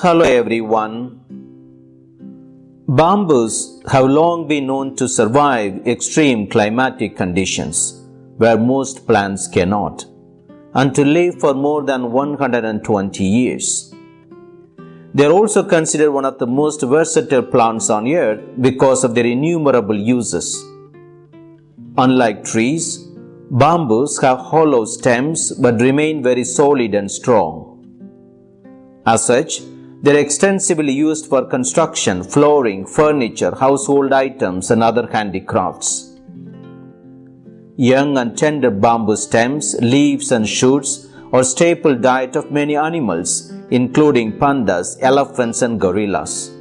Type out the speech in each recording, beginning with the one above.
Hello everyone. Bamboos have long been known to survive extreme climatic conditions where most plants cannot and to live for more than 120 years. They are also considered one of the most versatile plants on earth because of their innumerable uses. Unlike trees, bamboos have hollow stems but remain very solid and strong. As such, they are extensively used for construction, flooring, furniture, household items, and other handicrafts. Young and tender bamboo stems, leaves, and shoots are staple diet of many animals, including pandas, elephants, and gorillas.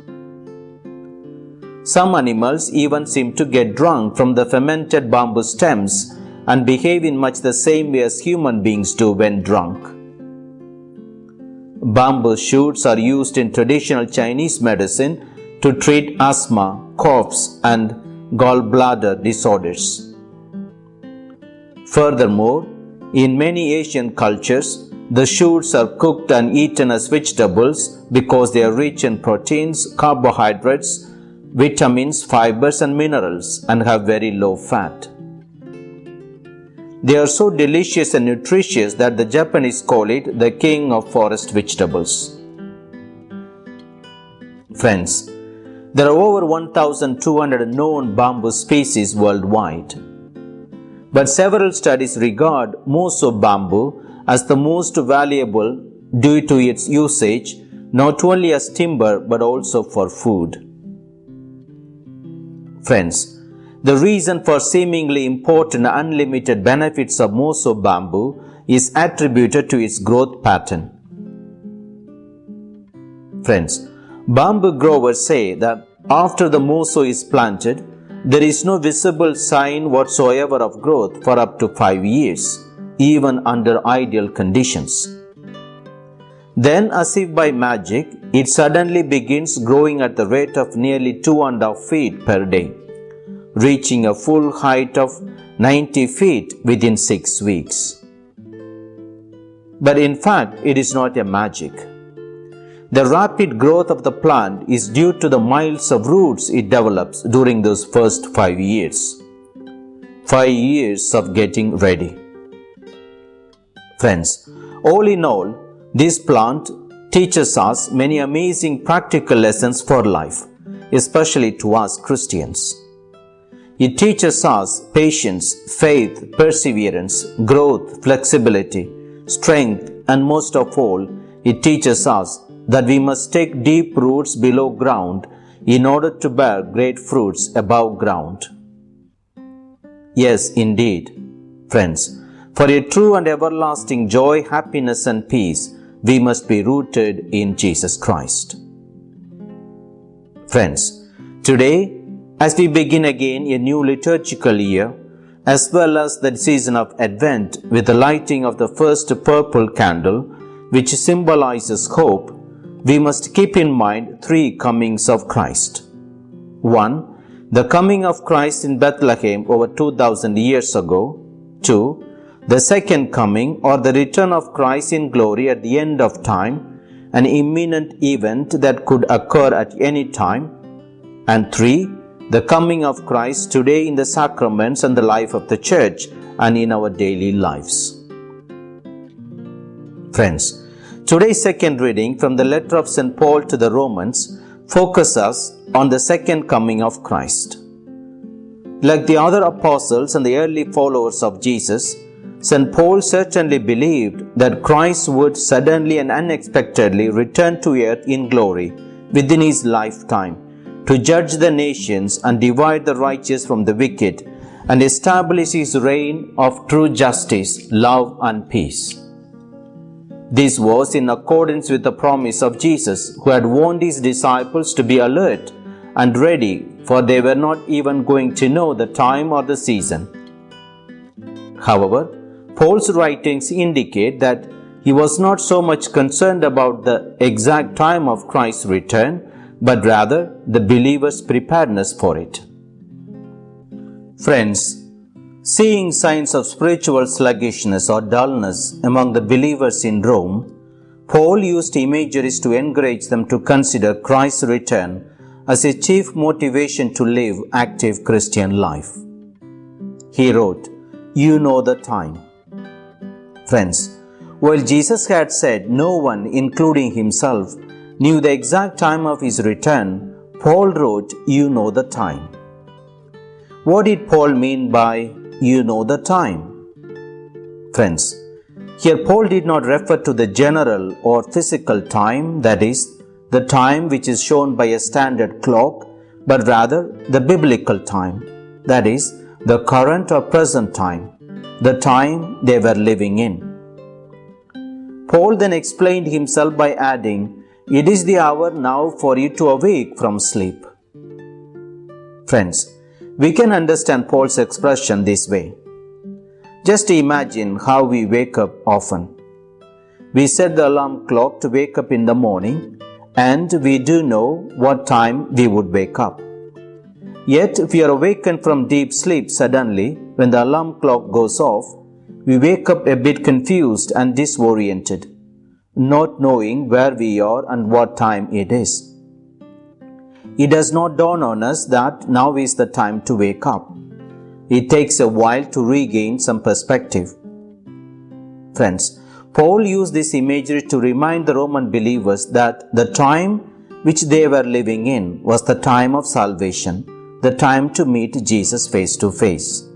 Some animals even seem to get drunk from the fermented bamboo stems and behave in much the same way as human beings do when drunk. Bamboo shoots are used in traditional Chinese medicine to treat asthma, coughs, and gallbladder disorders. Furthermore, in many Asian cultures, the shoots are cooked and eaten as vegetables because they are rich in proteins, carbohydrates, vitamins, fibers, and minerals and have very low fat. They are so delicious and nutritious that the Japanese call it the king of forest vegetables. Friends, there are over 1,200 known bamboo species worldwide. But several studies regard Moso bamboo as the most valuable due to its usage not only as timber but also for food. Friends, the reason for seemingly important unlimited benefits of Moso bamboo is attributed to its growth pattern. Friends, bamboo growers say that after the Moso is planted, there is no visible sign whatsoever of growth for up to 5 years, even under ideal conditions. Then, as if by magic, it suddenly begins growing at the rate of nearly two and a half feet per day reaching a full height of 90 feet within six weeks. But in fact, it is not a magic. The rapid growth of the plant is due to the miles of roots it develops during those first five years. Five years of getting ready. Friends, all in all, this plant teaches us many amazing practical lessons for life, especially to us Christians. It teaches us patience, faith, perseverance, growth, flexibility, strength, and most of all, it teaches us that we must take deep roots below ground in order to bear great fruits above ground. Yes, indeed, friends, for a true and everlasting joy, happiness, and peace, we must be rooted in Jesus Christ. Friends, today as we begin again a new liturgical year, as well as the season of Advent with the lighting of the first purple candle, which symbolizes hope, we must keep in mind three comings of Christ. 1. The coming of Christ in Bethlehem over 2000 years ago. 2. The second coming or the return of Christ in glory at the end of time, an imminent event that could occur at any time. And 3 the coming of Christ today in the sacraments and the life of the church and in our daily lives. Friends, today's second reading from the letter of St. Paul to the Romans focuses us on the second coming of Christ. Like the other apostles and the early followers of Jesus, St. Paul certainly believed that Christ would suddenly and unexpectedly return to earth in glory within his lifetime to judge the nations and divide the righteous from the wicked and establish his reign of true justice, love, and peace. This was in accordance with the promise of Jesus, who had warned his disciples to be alert and ready, for they were not even going to know the time or the season. However, Paul's writings indicate that he was not so much concerned about the exact time of Christ's return but rather the believer's preparedness for it. Friends, seeing signs of spiritual sluggishness or dullness among the believers in Rome, Paul used imageries to encourage them to consider Christ's return as a chief motivation to live active Christian life. He wrote, You know the time. Friends, while Jesus had said no one, including himself, knew the exact time of his return, Paul wrote, You know the time. What did Paul mean by, You know the time? Friends, here Paul did not refer to the general or physical time, that is, the time which is shown by a standard clock, but rather the biblical time, that is, the current or present time, the time they were living in. Paul then explained himself by adding, It is the hour now for you to awake from sleep. Friends, we can understand Paul's expression this way. Just imagine how we wake up often. We set the alarm clock to wake up in the morning and we do know what time we would wake up. Yet, if we are awakened from deep sleep suddenly when the alarm clock goes off, we wake up a bit confused and disoriented, not knowing where we are and what time it is. It does not dawn on us that now is the time to wake up. It takes a while to regain some perspective. Friends, Paul used this imagery to remind the Roman believers that the time which they were living in was the time of salvation, the time to meet Jesus face to face.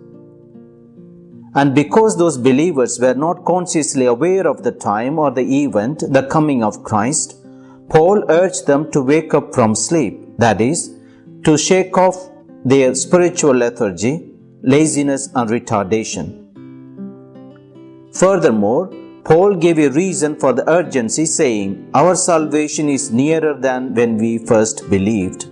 And because those believers were not consciously aware of the time or the event, the coming of Christ, Paul urged them to wake up from sleep, that is, to shake off their spiritual lethargy, laziness, and retardation. Furthermore, Paul gave a reason for the urgency, saying, Our salvation is nearer than when we first believed.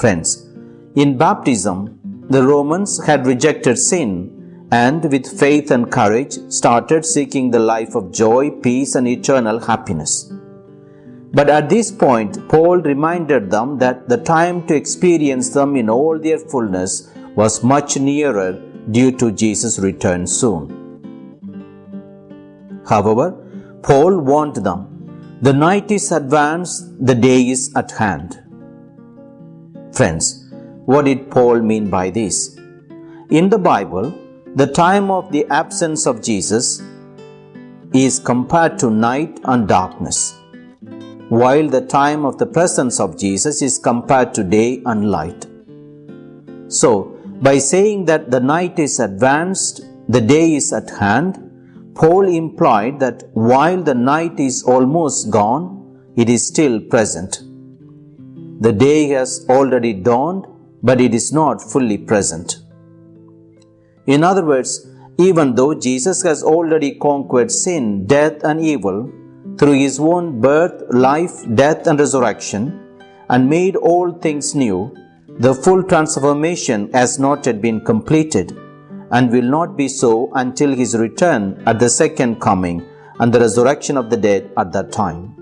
Friends, in baptism, the Romans had rejected sin and, with faith and courage, started seeking the life of joy, peace, and eternal happiness. But at this point, Paul reminded them that the time to experience them in all their fullness was much nearer due to Jesus' return soon. However, Paul warned them, the night is advanced, the day is at hand. Friends, what did Paul mean by this? In the Bible, the time of the absence of Jesus is compared to night and darkness, while the time of the presence of Jesus is compared to day and light. So, by saying that the night is advanced, the day is at hand, Paul implied that while the night is almost gone, it is still present. The day has already dawned, but it is not fully present. In other words, even though Jesus has already conquered sin, death, and evil through his own birth, life, death, and resurrection, and made all things new, the full transformation has not yet been completed and will not be so until his return at the second coming and the resurrection of the dead at that time.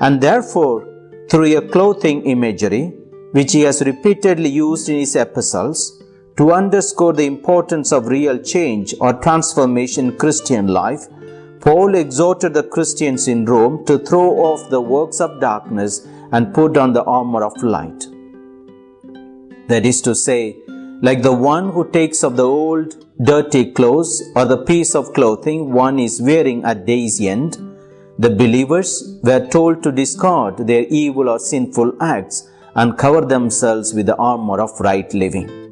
And therefore, through a clothing imagery, which he has repeatedly used in his epistles, to underscore the importance of real change or transformation in Christian life, Paul exhorted the Christians in Rome to throw off the works of darkness and put on the armor of light. That is to say, like the one who takes off the old dirty clothes or the piece of clothing one is wearing at day's end, the believers were told to discard their evil or sinful acts and cover themselves with the armor of right living.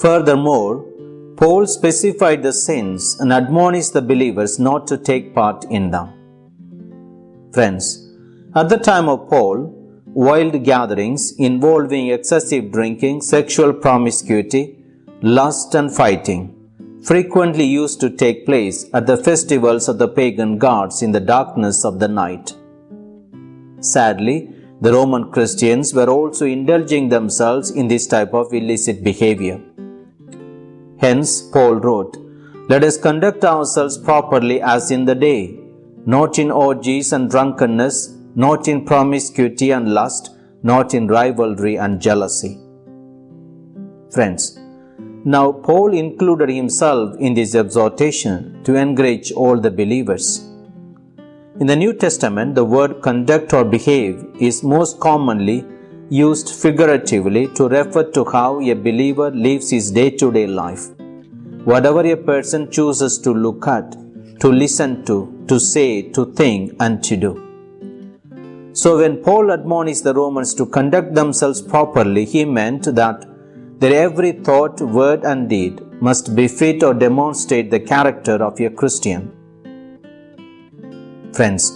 Furthermore, Paul specified the sins and admonished the believers not to take part in them. Friends, at the time of Paul, wild gatherings involving excessive drinking, sexual promiscuity, lust, and fighting frequently used to take place at the festivals of the pagan gods in the darkness of the night. Sadly, the Roman Christians were also indulging themselves in this type of illicit behavior. Hence, Paul wrote, Let us conduct ourselves properly as in the day, not in orgies and drunkenness not in promiscuity and lust, not in rivalry and jealousy. Friends, Now, Paul included himself in this exhortation to encourage all the believers. In the New Testament, the word conduct or behave is most commonly used figuratively to refer to how a believer lives his day to day life. Whatever a person chooses to look at, to listen to, to say, to think, and to do. So, when Paul admonished the Romans to conduct themselves properly, he meant that their every thought, word, and deed must befit or demonstrate the character of a Christian. Friends,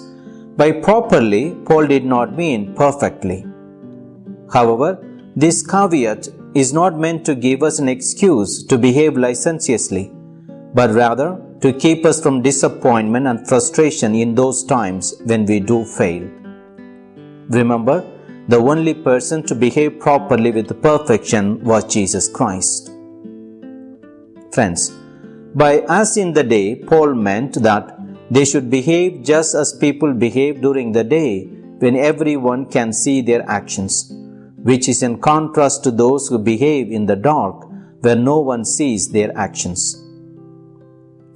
by properly, Paul did not mean perfectly. However, this caveat is not meant to give us an excuse to behave licentiously, but rather to keep us from disappointment and frustration in those times when we do fail. Remember, the only person to behave properly with perfection was Jesus Christ. Friends, by as in the day, Paul meant that they should behave just as people behave during the day when everyone can see their actions which is in contrast to those who behave in the dark where no one sees their actions.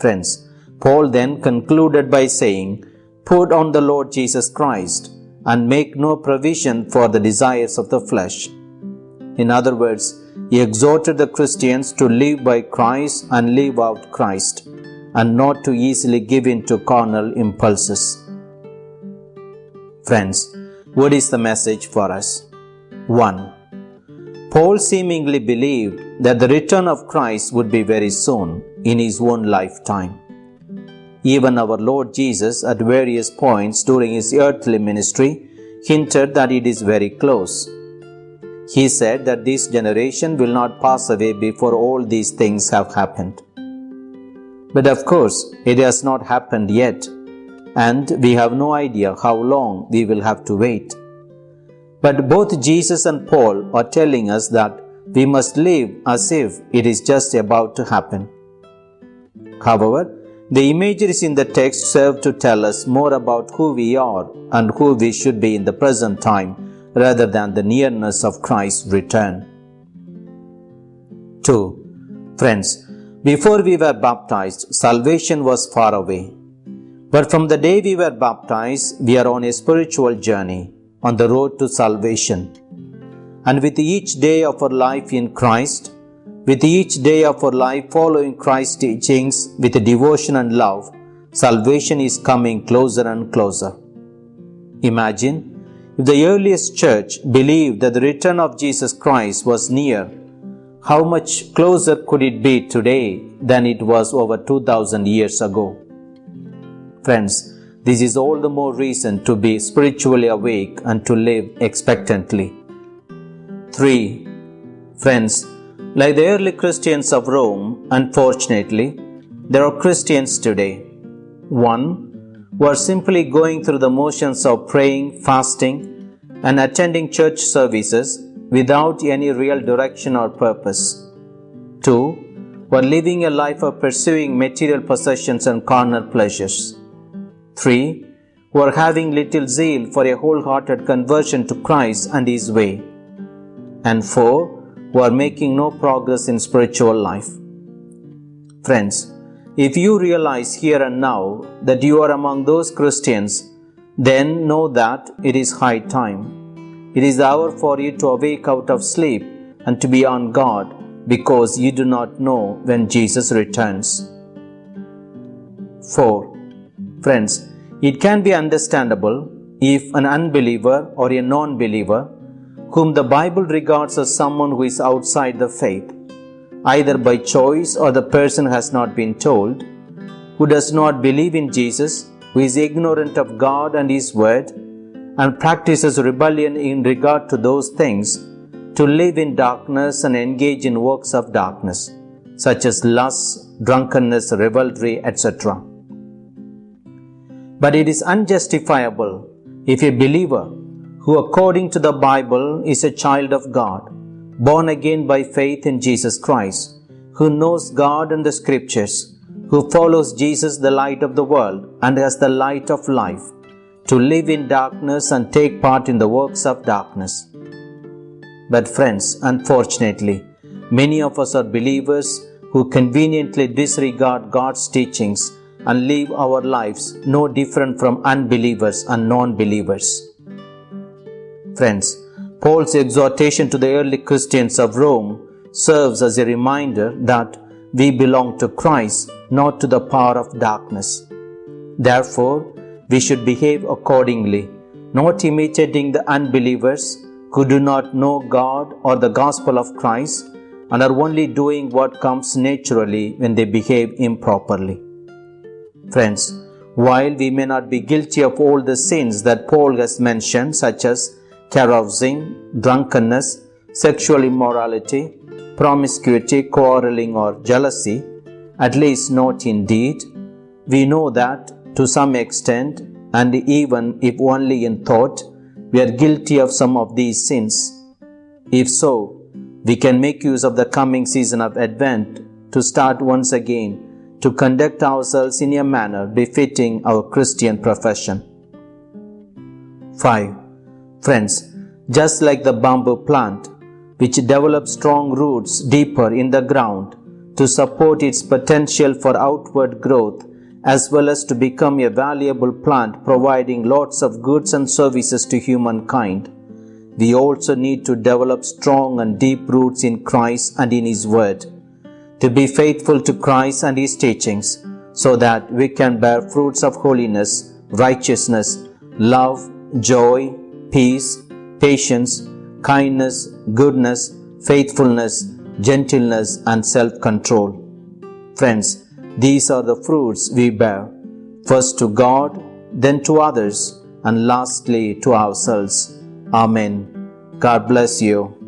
Friends, Paul then concluded by saying, Put on the Lord Jesus Christ and make no provision for the desires of the flesh. In other words, he exhorted the Christians to live by Christ and live out Christ, and not to easily give in to carnal impulses. Friends, what is the message for us? 1. Paul seemingly believed that the return of Christ would be very soon in his own lifetime. Even our Lord Jesus, at various points during his earthly ministry, hinted that it is very close. He said that this generation will not pass away before all these things have happened. But of course, it has not happened yet, and we have no idea how long we will have to wait. But both Jesus and Paul are telling us that we must live as if it is just about to happen. However, the imageries in the text serve to tell us more about who we are and who we should be in the present time rather than the nearness of Christ's return. 2. Friends, before we were baptized, salvation was far away. But from the day we were baptized, we are on a spiritual journey on the road to salvation. And with each day of our life in Christ, with each day of our life following Christ's teachings with devotion and love, salvation is coming closer and closer. Imagine if the earliest church believed that the return of Jesus Christ was near, how much closer could it be today than it was over 2000 years ago? Friends, this is all the more reason to be spiritually awake and to live expectantly. 3. Friends, like the early Christians of Rome, unfortunately, there are Christians today. 1. Who are simply going through the motions of praying, fasting, and attending church services without any real direction or purpose. 2. Who are living a life of pursuing material possessions and carnal pleasures. 3. Who are having little zeal for a wholehearted conversion to Christ and His way. And 4. Who are making no progress in spiritual life. Friends, if you realize here and now that you are among those Christians, then know that it is high time. It is the hour for you to awake out of sleep and to be on guard because you do not know when Jesus returns. 4. Friends, it can be understandable if an unbeliever or a non believer, whom the Bible regards as someone who is outside the faith, either by choice or the person has not been told, who does not believe in Jesus, who is ignorant of God and His Word, and practices rebellion in regard to those things, to live in darkness and engage in works of darkness, such as lust, drunkenness, revelry, etc. But it is unjustifiable if a believer who, according to the Bible, is a child of God, born again by faith in Jesus Christ, who knows God and the Scriptures, who follows Jesus, the light of the world, and as the light of life, to live in darkness and take part in the works of darkness. But, friends, unfortunately, Many of us are believers who conveniently disregard God's teachings and live our lives no different from unbelievers and non believers. Friends, Paul's exhortation to the early Christians of Rome serves as a reminder that we belong to Christ, not to the power of darkness. Therefore, we should behave accordingly, not imitating the unbelievers who do not know God or the gospel of Christ and are only doing what comes naturally when they behave improperly. Friends, while we may not be guilty of all the sins that Paul has mentioned, such as carousing, drunkenness, sexual immorality, promiscuity, quarreling, or jealousy, at least not in deed, we know that to some extent, and even if only in thought, we are guilty of some of these sins. If so, we can make use of the coming season of Advent to start once again to conduct ourselves in a manner befitting our Christian profession. 5. Friends, just like the bamboo plant, which develops strong roots deeper in the ground to support its potential for outward growth as well as to become a valuable plant providing lots of goods and services to humankind. We also need to develop strong and deep roots in Christ and in His Word, to be faithful to Christ and His teachings, so that we can bear fruits of holiness, righteousness, love, joy, peace, patience, kindness, goodness, faithfulness, gentleness, and self control. Friends, these are the fruits we bear, first to God, then to others, and lastly to ourselves. Amen. God bless you.